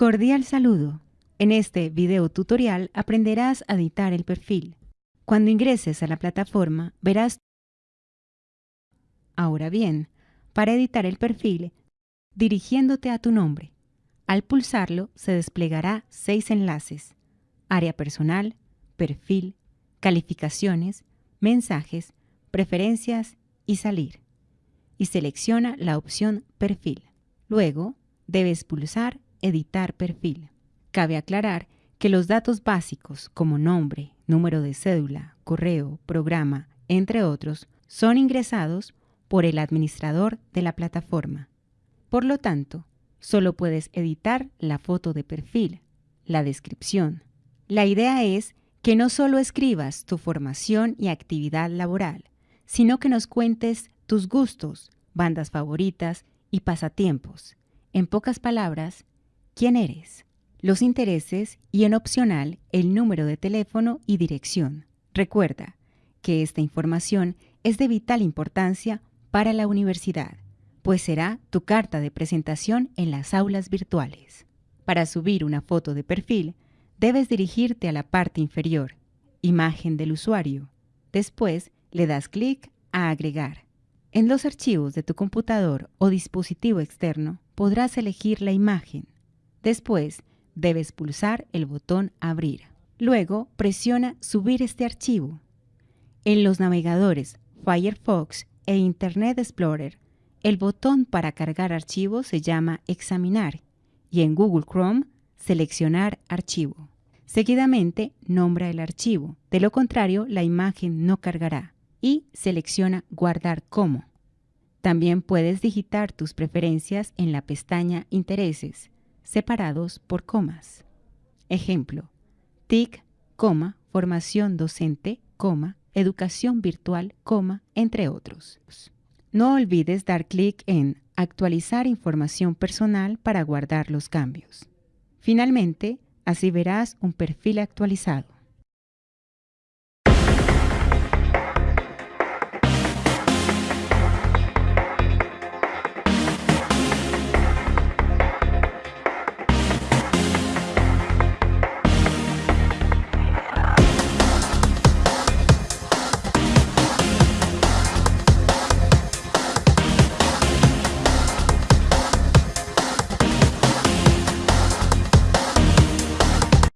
Cordial saludo. En este video tutorial aprenderás a editar el perfil. Cuando ingreses a la plataforma verás Ahora bien, para editar el perfil, dirigiéndote a tu nombre. Al pulsarlo se desplegará seis enlaces. Área personal, perfil, calificaciones, mensajes, preferencias y salir. Y selecciona la opción Perfil. Luego, debes pulsar Editar perfil. Cabe aclarar que los datos básicos como nombre, número de cédula, correo, programa, entre otros, son ingresados por el administrador de la plataforma. Por lo tanto, solo puedes editar la foto de perfil, la descripción. La idea es que no solo escribas tu formación y actividad laboral, sino que nos cuentes tus gustos, bandas favoritas y pasatiempos. En pocas palabras, quién eres, los intereses y en opcional el número de teléfono y dirección. Recuerda que esta información es de vital importancia para la universidad, pues será tu carta de presentación en las aulas virtuales. Para subir una foto de perfil, debes dirigirte a la parte inferior, Imagen del usuario. Después le das clic a Agregar. En los archivos de tu computador o dispositivo externo podrás elegir la imagen. Después, debes pulsar el botón Abrir. Luego, presiona Subir este archivo. En los navegadores Firefox e Internet Explorer, el botón para cargar archivos se llama Examinar y en Google Chrome, Seleccionar archivo. Seguidamente, nombra el archivo. De lo contrario, la imagen no cargará. Y selecciona Guardar como. También puedes digitar tus preferencias en la pestaña Intereses separados por comas. Ejemplo, TIC, formación docente, educación virtual, entre otros. No olvides dar clic en Actualizar información personal para guardar los cambios. Finalmente, así verás un perfil actualizado.